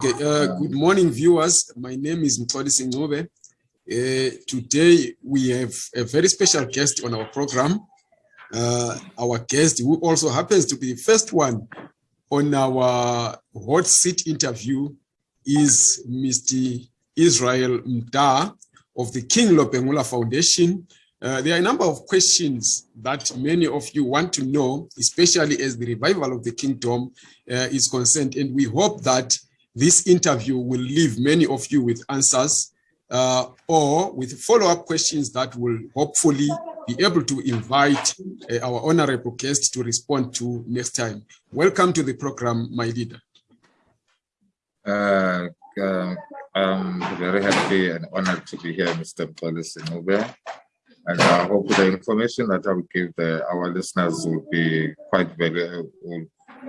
Okay, uh, good morning, viewers. My name is Mxolisi Ncube. Uh, today, we have a very special guest on our program. Uh, our guest, who also happens to be the first one on our hot seat interview, is Mr. Israel Mda of the King Lobengula Foundation. Uh, there are a number of questions that many of you want to know, especially as the revival of the kingdom uh, is concerned, and we hope that this interview will leave many of you with answers uh, or with follow-up questions that will hopefully be able to invite uh, our honorable guest to respond to next time. Welcome to the program, my leader. Uh, uh, I'm very happy and honored to be here, Mr. Mxolisi Ncube. And I hope the information that I will give the, our listeners will be quite valuable,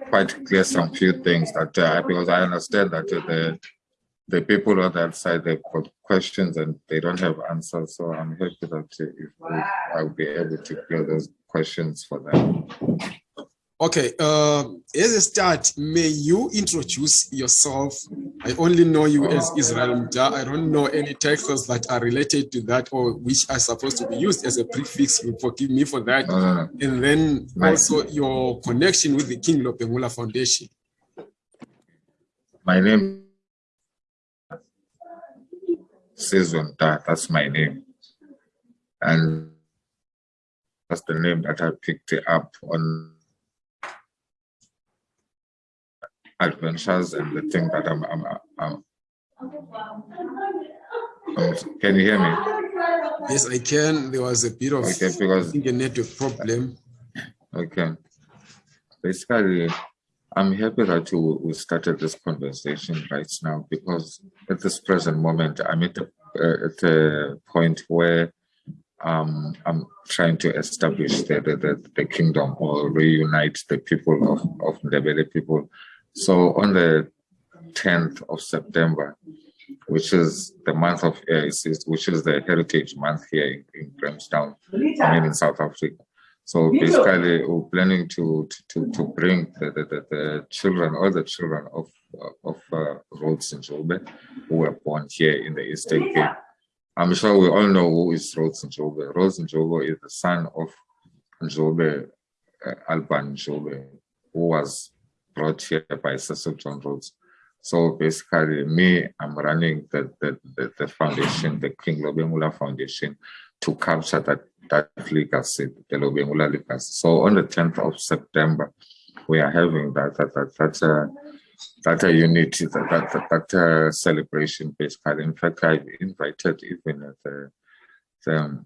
quite clear some few things that uh, because I understand that uh, the the people on that side they've got questions and they don't have answers. So I'm happy that uh, if we, I'll be able to clear those questions for them. Okay, uh, as a start, may you introduce yourself? I only know you as Israel Mda. I don't know any titles that are related to that or which are supposed to be used as a prefix. You forgive me for that. Uh, and then also your connection with the King Lobengula Foundation. my name is Mda. That's my name. And that's the name that I picked up on adventures and the thing that I'm, I'm, I'm, I'm can you hear me? Yes, I can. There was a bit of Okay, because I think a network problem. okay, basically, I'm happy that you we started this conversation right now because at this present moment, I'm at a, uh, at a point where um, I'm trying to establish the, the, the, the kingdom or reunite the people of, of Ndebele people so on the 10th of September, which is the month of uh, which is the heritage month here in, in Grahamstown, I mean in South Africa. So basically, we're planning to to to bring the the, the, the children, all the children of of uh, Rhodes Ncube, who were born here in the Eastern Cape. I'm sure we all know who is Rhodes Ncube. Rhodes Njube is the son of Njube, uh, Alban Ncube, who was brought here by John Rhodes. So basically, me, I'm running the, the, the, the foundation, the King Lobengula Foundation, to capture that, that legacy, the Lobengula legacy. So on the 10th of September, we are having that that that that uh, that uh, unity, that that that, that celebration. Basically, in fact, I've invited even the the,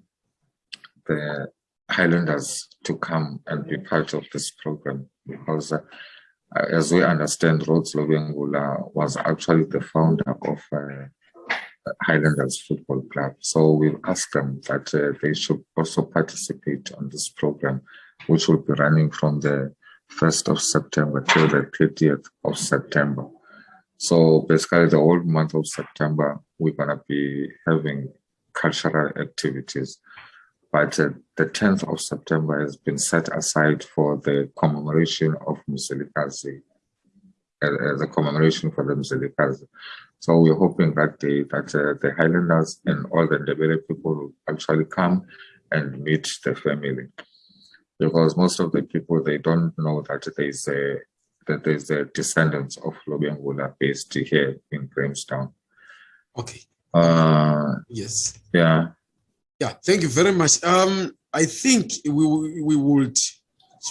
the Highlanders to come and be part of this program because. Uh, as we understand, Rhodes Lobengula was actually the founder of uh, Highlanders Football Club. So we asked them that uh, they should also participate on this program, which will be running from the 1st of September till the 30th of September. So basically the whole month of September, we're gonna be having cultural activities but uh, the 10th of September has been set aside for the commemoration of Mzilikazi, uh, as a commemoration for the Mzilikazi. So we're hoping that the, that uh, the Highlanders and all the Ndebele people will actually come and meet the family. Because most of the people, they don't know that there's a, that there's a descendants of Lobengula based here in Grahamstown. Okay. Uh, Yes. yeah. Yeah, thank you very much. Um, I think we we would,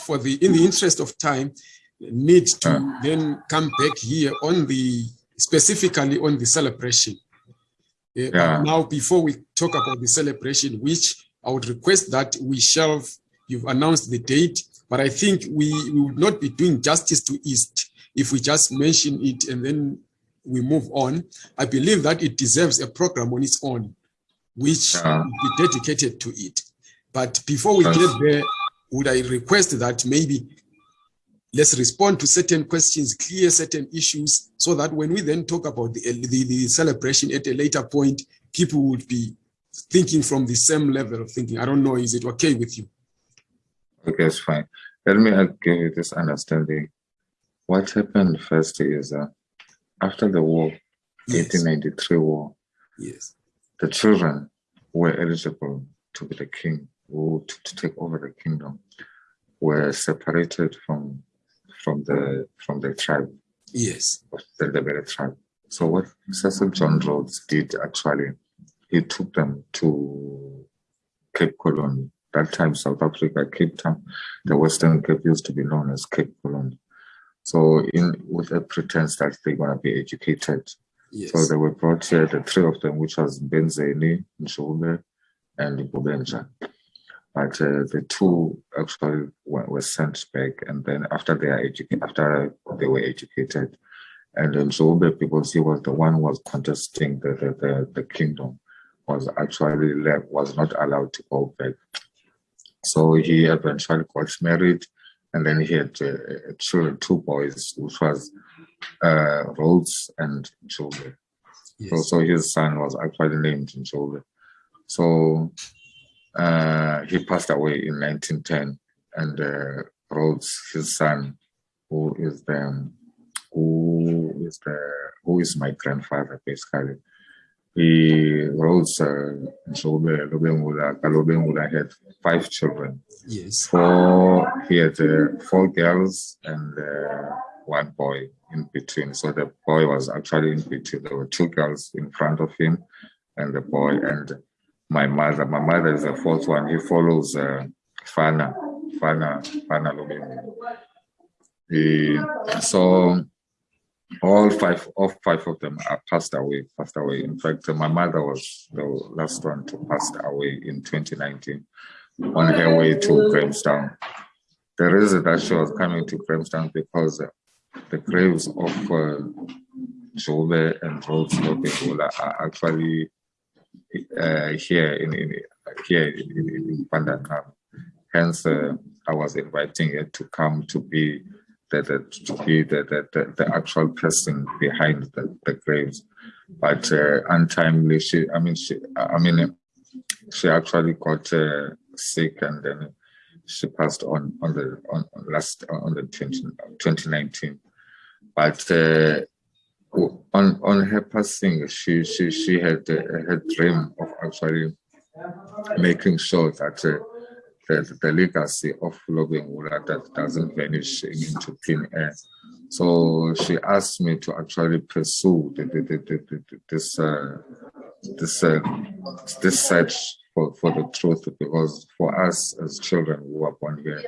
for the in the interest of time, need to Uh. then come back here on the specifically on the celebration. Uh, Yeah. Now, before we talk about the celebration, which I would request that we shelve. You've announced the date, but I think we, we would not be doing justice to East if we just mention it and then we move on. I believe that it deserves a program on its own which Yeah. be dedicated to it. But before we Yes. get there, would I request that maybe let's respond to certain questions, clear certain issues, so that when we then talk about the, the, the celebration at a later point, people would be thinking from the same level of thinking. I don't know, is it okay with you? Okay, it's fine. Let me give you this understanding. What happened first is uh, after the war, Yes. 1893 war, Yes. The children were eligible to be the king or to, to take over the kingdom were separated from from the from the tribe Yes. the Ndebele tribe. So what Cecil John Rhodes did actually, he took them to Cape Colony. That time, South Africa, Cape Town, the Western Cape used to be known as Cape Colony. So, in with a pretense that they're gonna be educated, Yes. so they were brought here, the three of them, which was Mpezeni, Njube, and Nguboyenja. But uh, the two actually were, were sent back, and then after they are after they were educated, and Njube, because he was the one who was contesting the the, the, the kingdom, was actually left, was not allowed to go back. So he eventually got married, and then he had uh, two boys, which was uh, Rhodes and. So, Yes. so his son was actually named Njube. So uh, he passed away in 1910, and uh, Rhodes, his son, who is the who is the who is my grandfather basically. He Rhodes uh, Njube Lobengula Kalobengula had five children. Yes. Four he had uh, four girls and uh, one boy in between. So the boy was actually in between. There were two girls in front of him, and the boy and my mother. My mother is the fourth one. He follows uh, Fana, Fana, Fana Lubemu. He, so all five, all five of them are passed away. Passed away. In fact, my mother was the last one to pass away in 2019 on her way to Grahamstown. The reason that she was coming to Grahamstown because the graves of uh, Njube and Rhodes Lobengula are actually uh, here in, in here in, in, in. Hence, uh, I was inviting her to come to be the, the to be the, the, the, actual person behind the, the graves. But uh, untimely, she I mean she I mean she actually got uh, sick and then she passed on on the on last on the 20, 2019 but uh, on on her passing she she she had uh, her dream of actually making sure that uh, the, the legacy of Lobengula that doesn't vanish into thin air. So she asked me to actually pursue the, the, the, this uh, this uh, this search for, for the truth because for us as children who were born here,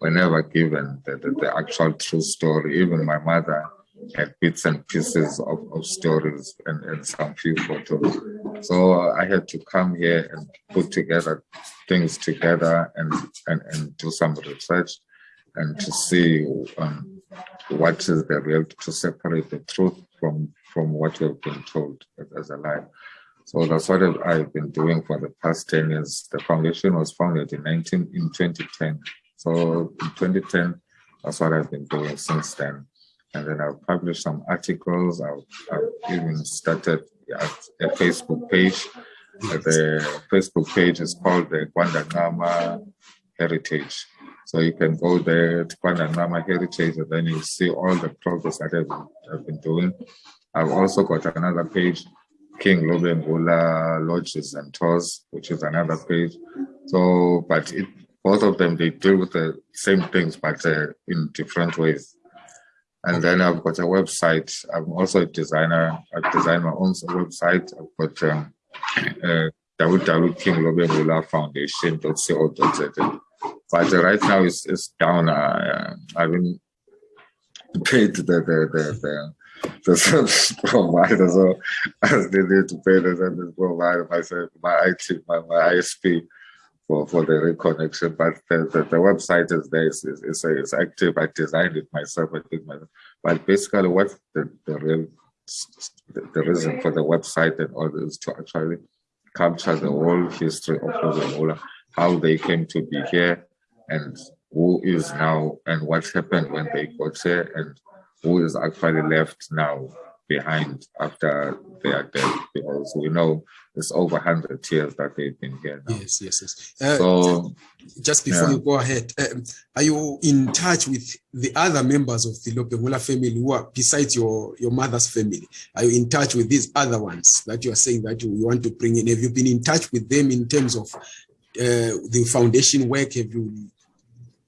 we're never given the, the, the actual true story. Even my mother had bits and pieces of, of stories and, and some few photos. So I had to come here and put together things together and, and, and do some research and to see um, what is the real, to separate the truth from, from what we've been told as, as a lie. So that's what I've been doing for the past 10 years. The foundation was founded in 19, in 2010. So in 2010, that's what I've been doing since then. And then I've published some articles. I've, I've even started a, Facebook page. Uh, The Facebook page is called the Gwandangama Heritage. So you can go there to Gwandangama Heritage and then you see all the progress that I've, I've been doing. I've also got another page King Lobengula Lodges and Tours, which is another page. So, but it, both of them, they deal with the same things, but uh, in different ways. And then I've got a website. I'm also a designer. I've designed my own website. I've got um, uh, www King Lobengula Foundation.co.za. But uh, right now it's, it's down. Uh, I haven't paid the, the, the, the service provider. So I still need to pay the service provider myself, my IT, my, my ISP for, for the reconnection. But the, the, the website is there, it's, it's, it's active. I designed it myself, I did myself. But basically what the, the real the, the reason for the website and all is to actually capture the whole history of Lobola, how they came to be here and who is now and what happened when they got here and who is actually left now behind after they are dead because we know it's over 100 years that they've been here now. Yes, yes, yes. Uh, So, just before yeah. you go ahead, um, are you in touch with the other members of the Lobengula family who are besides your, your mother's family? Are you in touch with these other ones that you are saying that you, you want to bring in? Have you been in touch with them in terms of uh, the foundation work? Have you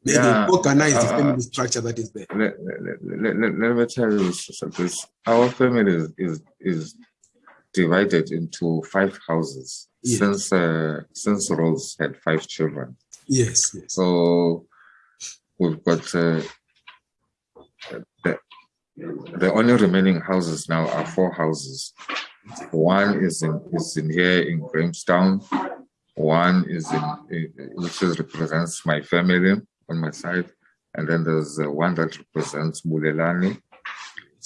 maybe Yeah, organized the uh, family structure that is there? let, let, let, let, let me tell you so- this. Our family is, is, is divided into five houses Yeah. since, uh, since Rhodes had five children. Yes, yes. So we've got uh, the, the only remaining houses now are four houses. One is in is in here in Grahamstown. One is in in- which is represents my family on my side, and then there's uh, one that represents Bulelani,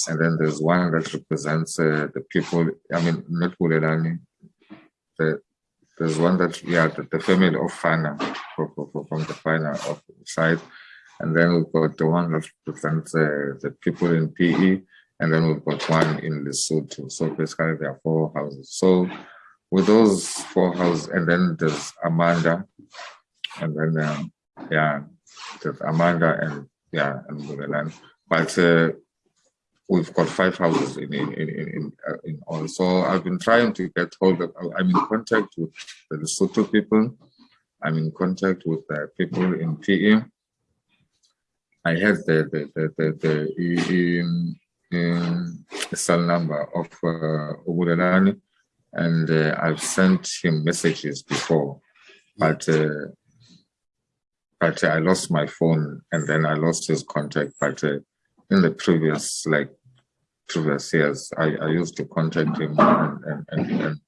and then there's one that represents uh, the people. I mean, not Bulelani. The there's one that yeah, the, the family of Fana from the Fana of side, and then we've got the one that represents uh, the people in PE, and then we've got one in Lesotho. So basically, there are four houses. So with those four houses, and then there's Amanda, and then um, yeah, there's Amanda and yeah, and Mureland. But uh, we've got five houses in in in in, uh, in all. So I've been trying to get hold of. I'm in contact with the Lesotho people. I'm in contact with the people in PE. I had the the the the, the in, in cell number of uh, and uh, I've sent him messages before, but uh, but I lost my phone and then I lost his contact. But uh, in the previous like previous years, I, I used to contact him and and, and, and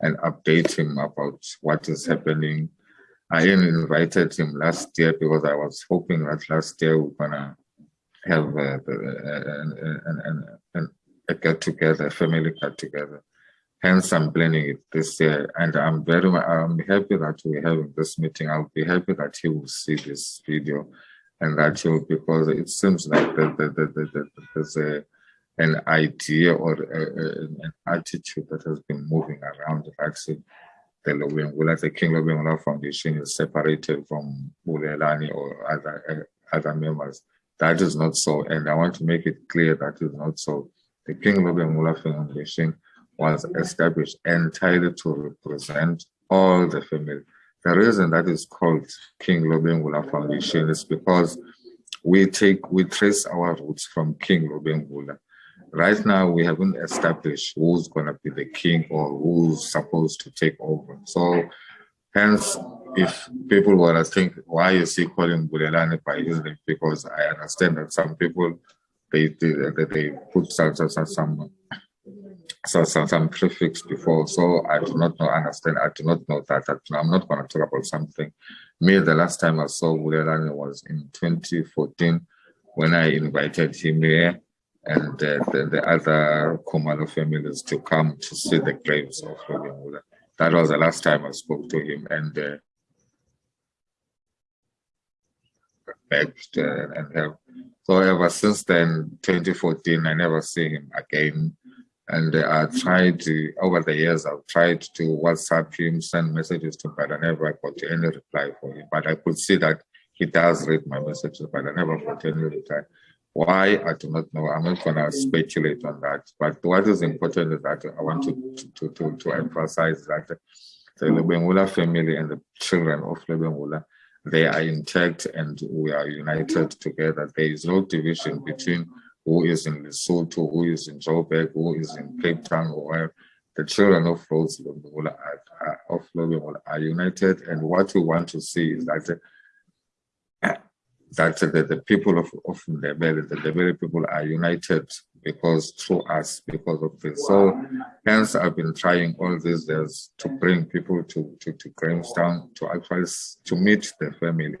and update him about what is happening. I even invited him last year because I was hoping that last year we're gonna have uh, uh, an, an, an, an, a get together, a family get together. Hence, I'm planning it this year, and I'm very, I'm happy that we're having this meeting. I'll be happy that he will see this video, and that he will because it seems like the, the, the, the, the, there's a an idea or a, a- an attitude that has been moving around that actually the Lobengula, the King Lobengula Foundation is separated from Bulelani or other uh, other members. That is not so, and I want to make it clear that is not so. The King Lobengula Foundation was established entirely to represent all the family. The reason that is called King Lobengula Foundation is because we take we trace our roots from King Lobengula. Right now, we haven't established who's going to be the king or who's supposed to take over. So, hence, if people were to think, why is he calling Bulelani by his name? Because I understand that some people they they, they, put some some, some so, so some prefix before. So I do not know, understand. I do not know that. that I'm not going to talk about something. Me, the last time I saw Bulelani was in 2014 when I invited him here and the, the other Kumalo families to come to see the graves of Lobengula. That was the last time I spoke to him and uh, begged uh, and helped. So ever since then, 2014, I never see him again. And I tried to, over the years, I've tried to WhatsApp him, send messages to him, but I never got any reply for him. But I could see that he does read my messages, but I never got any reply. Why, I do not know. I'm not going to speculate on that. But what is important is that I want to, to, to, to emphasize that the Lobengula family and the children of Lobengula, they are intact and we are united together. There is no division between who is in Lesotho, who is in Joburg, who is in Cape Town, or where the children of Rhodes are, of Lobengula are united. And what we want to see is that that the, the people of, of Ndebele, the Ndebele people are united because through us, because of this. So hence I've been trying all these years to bring people to, to, to Grahamstown to actually to meet the family.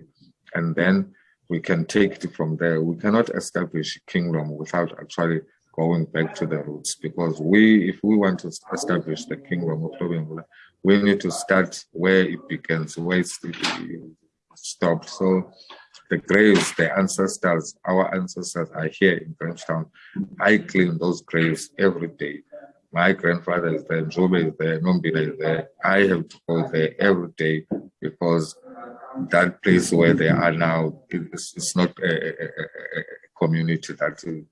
And then we can take it from there. We cannot establish kingdom without actually going back to the roots because we, if we want to establish the kingdom of Lobengula, we need to start where it begins, where it stopped. So the graves, the ancestors, our ancestors are here in Grahamstown. I clean those graves every day. My grandfather is there, Njube is there, Nombila is there. I have to go there every day because that place where they are now is, is not a, a, a, community that is,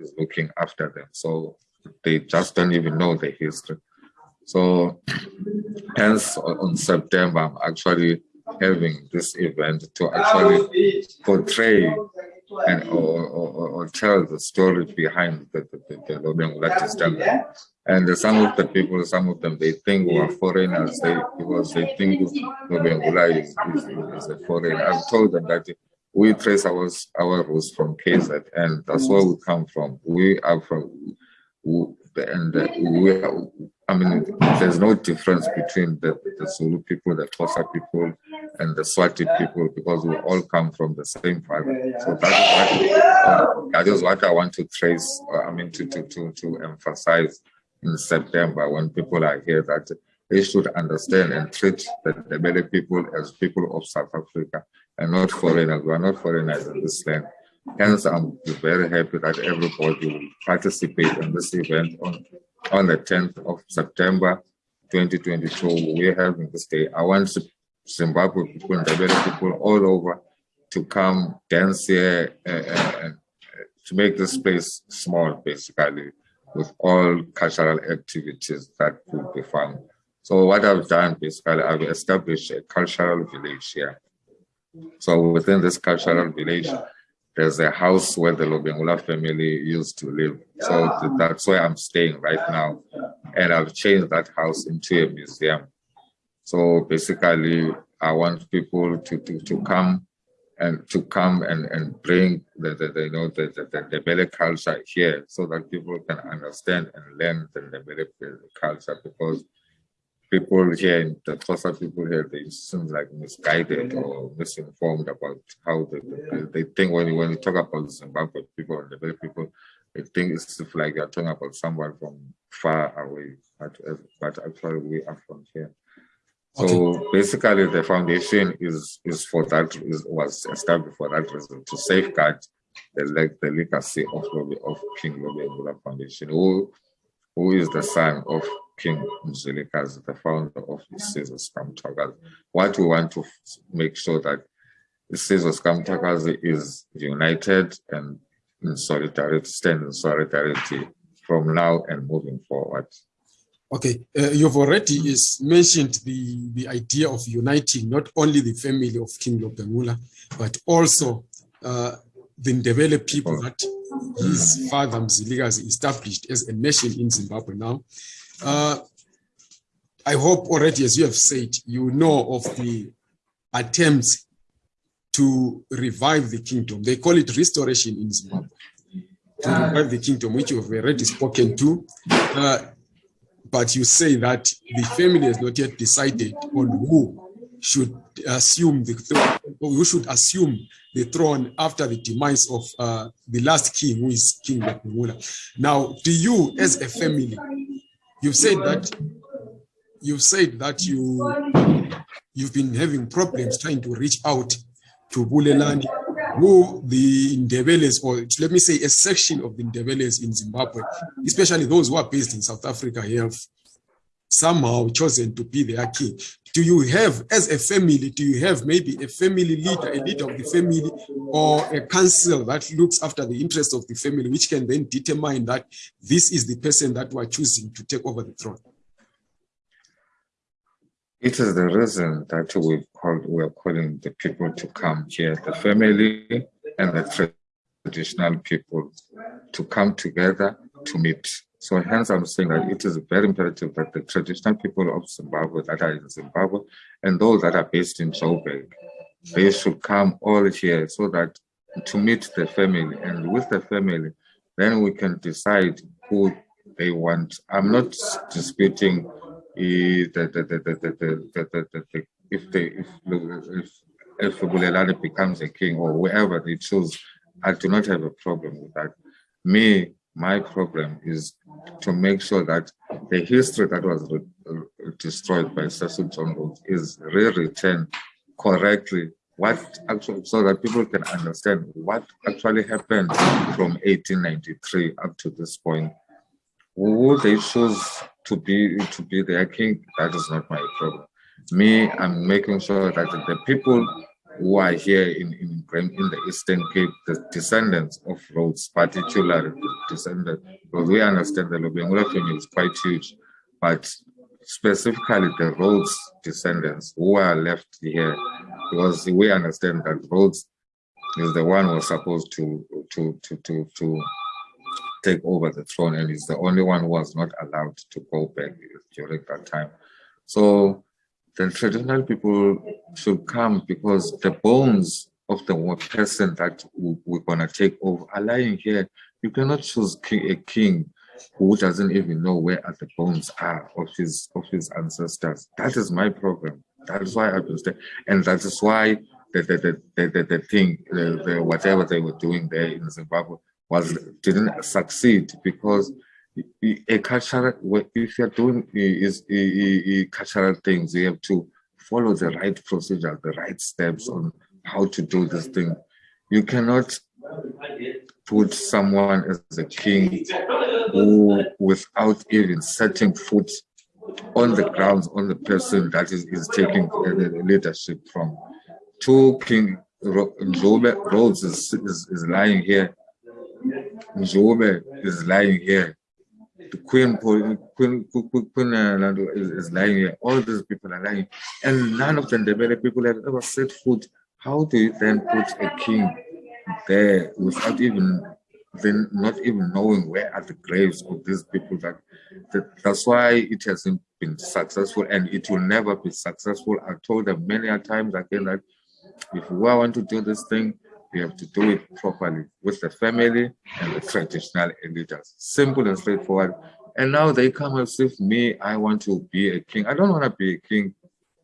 is looking after them. So they just don't even know the history. So hence on September, I'm actually having this event to actually portray and or, or, or tell the story behind the, the, the, the Lobengula And some of the people, some of them, they think we are foreigners they, because they think Lobengula is, is, is a foreigner. I've told them that we trace our, our roots from KZ and that's where we come from. We are from, and we are, I mean, there's no difference between the, the Zulu people, the Xhosa people, and the Swati people because we all come from the same father. So that is what, uh, that is what I want to trace, uh, I mean, to, to, to, to emphasize in September when people are here that they should understand and treat the Ndebele people as people of South Africa and not foreigners. We are not foreigners in this land. Hence, I'm very happy that everybody will participate in this event on, on the 10th of September 2022. We're having this day. I want Zimbabwe people and Ndebele people all over to come dance here uh, to make this place small, basically, with all cultural activities that could be found. So what I've done, basically, I've established a cultural village here. So within this cultural village, there's a house where the Lobengula family used to live. So that's where I'm staying right now. And I've changed that house into a museum. So basically, I want people to, to, to come and to come and, and bring the, the, the you know the, the, the culture here so that people can understand and learn the Ndebele culture because people here in the Xhosa people here they seem like misguided or misinformed about how they, they, they think when you when you talk about Zimbabwe people and Ndebele people they think it's like you're talking about someone from far away but, but actually we are from here. So okay. basically, the foundation is is for that is, was established for that reason to safeguard the the legacy of of King Lobengula Foundation, who who is the son of King Mzilikazi, the founder of the Caesar Scrum What we want to make sure that the Caesar Scrum is united and in solidarity, stand in solidarity from now and moving forward. Okay, uh, you've already is mentioned the, the idea of uniting not only the family of King Lobengula, but also uh, the Ndebele people that his father Mzilikazi established as a nation in Zimbabwe now. Uh, I hope already, as you have said, you know of the attempts to revive the kingdom. They call it restoration in Zimbabwe. To revive the kingdom, which you have already spoken to. Uh, but you say that the family has not yet decided on who should assume the throne. who should assume the throne after the demise of uh, the last king, who is King Lobengula. Now, to you, as a family, you've said that you've said that you you've been having problems trying to reach out to Bulelani who the Ndebeles, or let me say a section of the Ndebeles in Zimbabwe, especially those who are based in South Africa, have somehow chosen to be their king. Do you have, as a family, do you have maybe a family leader, a leader of the family, or a council that looks after the interests of the family, which can then determine that this is the person that we are choosing to take over the throne? It is the reason that we call, we are calling the people to come here, the family and the traditional people to come together to meet. So hence I'm saying that it is very imperative that the traditional people of Zimbabwe that are in Zimbabwe and those that are based in Joburg, they should come all here so that to meet the family and with the family, then we can decide who they want. I'm not disputing if they if if Bulelani becomes a king or whoever they choose, I do not have a problem with that. Me, my problem is to make sure that the history that was destroyed by Cecil John Rhodes is re-written correctly what actually, so that people can understand what actually happened from 1893 up to this point. Who they choose to be to be their king, that is not my problem. Me, I'm making sure that the people who are here in, in, in the Eastern Cape, the descendants of Rhodes, particularly the descendants, because we understand the Lobengula family is quite huge, but specifically the Rhodes descendants who are left here, because we understand that Rhodes is the one who was supposed to to to to to take over the throne, and he's the only one who was not allowed to go back during that time. So the traditional people should come because the bones of the person that we're gonna take over are lying here. You cannot choose a king who doesn't even know where the bones are of his of his ancestors. That is my problem. That is why I've been staying, and that is why the the the the, the, the thing, the, the, whatever they were doing there in Zimbabwe was didn't succeed because a cultural if you're doing is cultural things, you have to follow the right procedure, the right steps on how to do this thing. You cannot put someone as a king who, without even setting foot on the grounds on the person that is, is taking the leadership from. Two King Rhodes is, is, is lying here. Njube is lying here. The Queen, Queen, Queen, Queen uh, is, is lying here. All these people are lying. And none of the Ndebele people have ever set foot. How do you then put a king there without even then not even knowing where are the graves of these people that, that that's why it hasn't been successful and it will never be successful i told them many a times again that if we want to do this thing we have to do it properly with the family and the traditional leaders simple and straightforward. And now they come as if me i want to be a king. I don't want to be a king.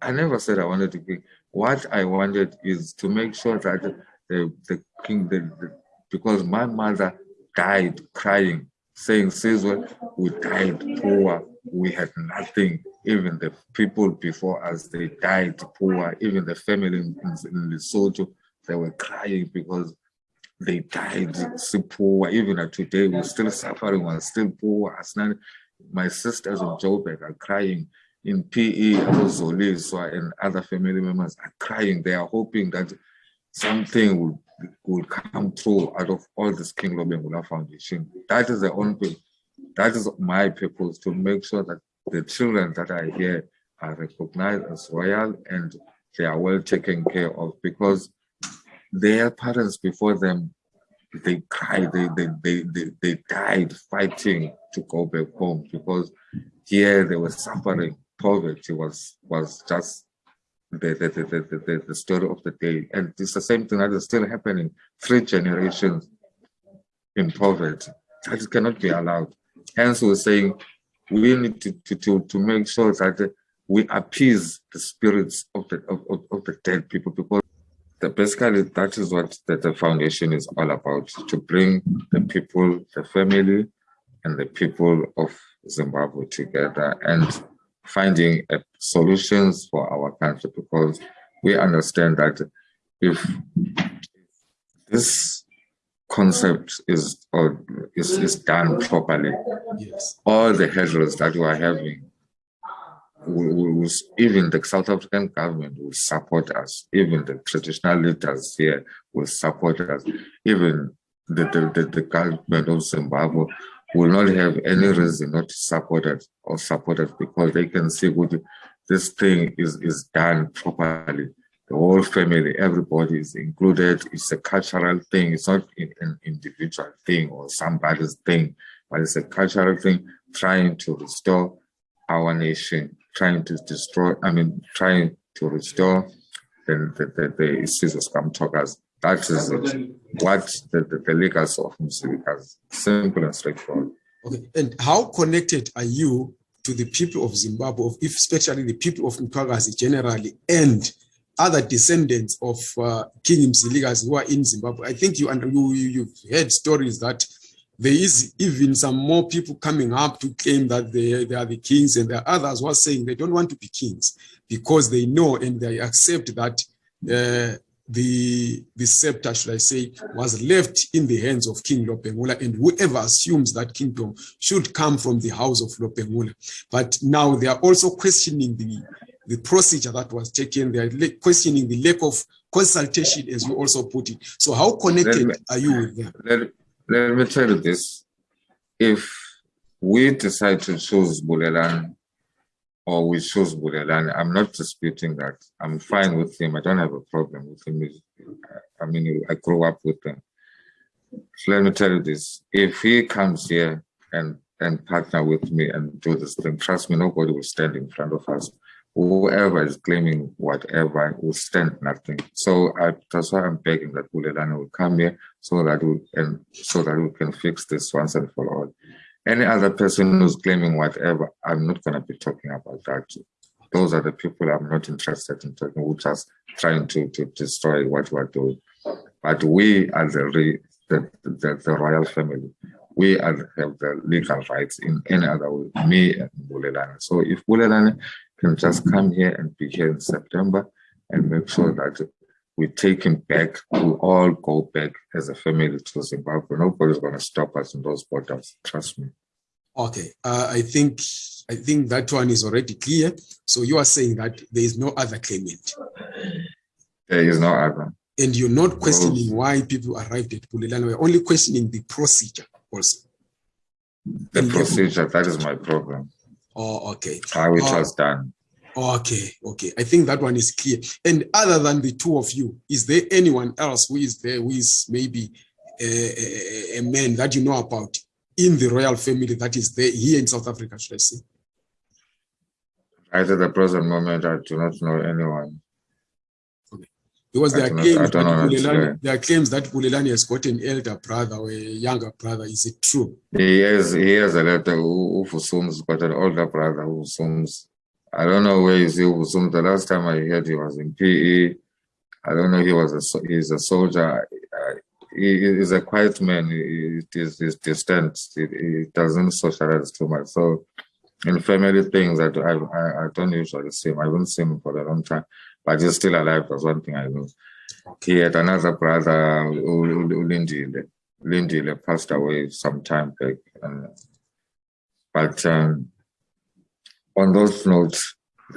I never said i wanted to be what i wanted is to make sure that the, the king the, the because my mother died crying, saying, Sizwe, we died poor, we had nothing. Even the people before us, they died poor. Even the family in, in Lesotho, they were crying because they died so poor. Even today, we're still suffering, we're still poor. As not, my sisters in Joburg are crying. In PE, Zoliswa and other family members are crying. They are hoping that something will will come through out of all this King Lobengula Foundation. That is the only, that is my purpose to make sure that the children that are here are recognized as royal and they are well taken care of because their parents before them, they cried, they, they, they, they, they died fighting to go back home because here they were suffering. Poverty was, was just the, the, the, the, the, story of the day. And it's the same thing that is still happening. Three generations in poverty. That cannot be allowed. Hence, we're saying we need to, to, to, to make sure that we appease the spirits of the, of, of, of the dead people because the, basically that is what the, the foundation is all about, to bring the people, the family, and the people of Zimbabwe together. And finding uh, solutions for our country because we understand that if this concept is or is, is done properly, yes. all the hurdles that we are having will, will, even the South African government will support us, even the traditional leaders here will support us, even the, the, the, the government of Zimbabwe will not have any reason not to support it or support it because they can see what this thing is, is done properly. The whole family, everybody is included. It's a cultural thing. It's not an individual thing or somebody's thing, but it's a cultural thing trying to restore our nation, trying to destroy, I mean, trying to restore the, the, the, the issues of Scrum that is. What the, the, the legacy of Mzilikazi. Simple and straightforward. Okay. And how connected are you to the people of Zimbabwe, if especially the people of Mtwakazi generally, and other descendants of uh, King Mzilikazi who are in Zimbabwe? I think you, you you've heard stories that there is even some more people coming up to claim that they, they are the kings, and there are others who are saying they don't want to be kings because they know and they accept that uh, the the scepter, should I say, was left in the hands of King Lobengula, and whoever assumes that kingdom should come from the house of Lobengula. But now they are also questioning the the procedure that was taken. They are questioning the lack of consultation, as you also put it. So, how connected me- are you with them? Let, let me tell you this. If we decide to choose Bulelan or we choose Bulelan, I'm not disputing that. I'm fine with him. I don't have a problem with him. I mean, I grew up with him. So let me tell you this. If he comes here and, and partner with me and do this thing, trust me, nobody will stand in front of us. Whoever is claiming whatever will stand nothing. So I, that's why I'm begging that Bulelani will come here so that we and so that we can fix this once and for all. Any other person who's claiming whatever, I'm not gonna be talking about that. Those are the people I'm not interested in talking. We're just trying to to destroy what we're doing. But we are the the, the the royal family. We have the legal rights in any other way. Me and Bulelani. So if Bulelani can just come here and be here in September and make sure that we take him back. We all go back as a family to Zimbabwe. Nobody's going to stop us in those borders. Trust me. Okay, uh, I think I think that one is already clear. So you are saying that there is no other claimant, There is no other. and you're not questioning why people arrived at Bulelani. We're only questioning the procedure also. The And procedure, that is my problem. Oh, okay. How it Uh, was done. Okay, okay. I think that one is clear. And other than the two of you, is there anyone else who is there who is maybe a, a, a man that you know about in the royal family that is there here in South Africa, should I say? Right at the present moment, I do not know anyone. Because I there are not- claims I that don't know how to Bulelani, there are claims that Bulelani has got an elder brother or a younger brother. Is it true? He has, he has a letter who Ufusum's got an older brother who Ufusum's. I don't know where is he Ufusum. The last time I heard he was in PE. I don't know he was a he's a soldier. Uh, He is a quiet man. He he is distant. He, doesn't socialize too much. So in family things, I, I, I, don't usually see him. I haven't seen him for a long time, but he's still alive. That's one thing I know. He had another brother, U- Lindile passed away some time back. And, but um, on those notes,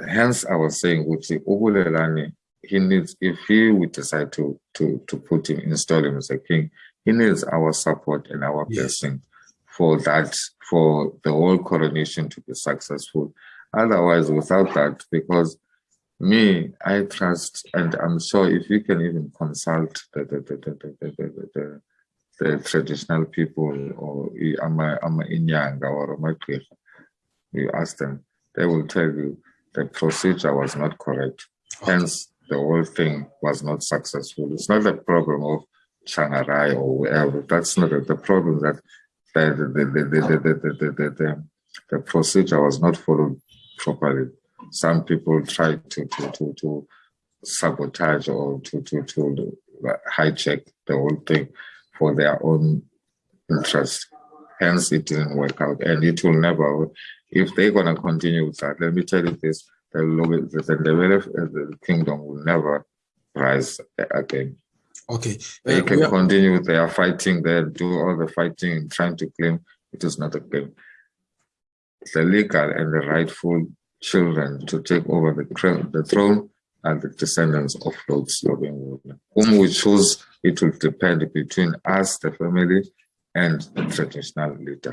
hence I was saying, Uchi Ubulelani, he needs, if he would decide to to to put him, install him as a king, he needs our support and our Yes. blessing for that, for the whole coronation to be successful. Otherwise, without that, because me, I trust, and I'm sure if you can even consult the the the the the, the, the, the, traditional people or ama ama inyanga or amagqirha, you ask them, they will tell you the procedure was not correct. Hence, the whole thing was not successful. It's not the problem of Changarai or whoever. That's not it. the problem that the the the the the the, the, the, the, the procedure was not followed properly. Some people tried to to to, to sabotage or to to to hijack the whole thing for their own interest. Hence, it didn't work out, and it will never. If they're gonna continue with that, let me tell you this: the Lo- the, kingdom will never rise again. Okay. They Uh, can continue their fighting they do all the fighting and trying to claim it is not a claim. The legal and the rightful children to take over the, the throne are the descendants of Lord Slovenwood. Whom we choose, it will depend between us, the family, and the traditional leaders.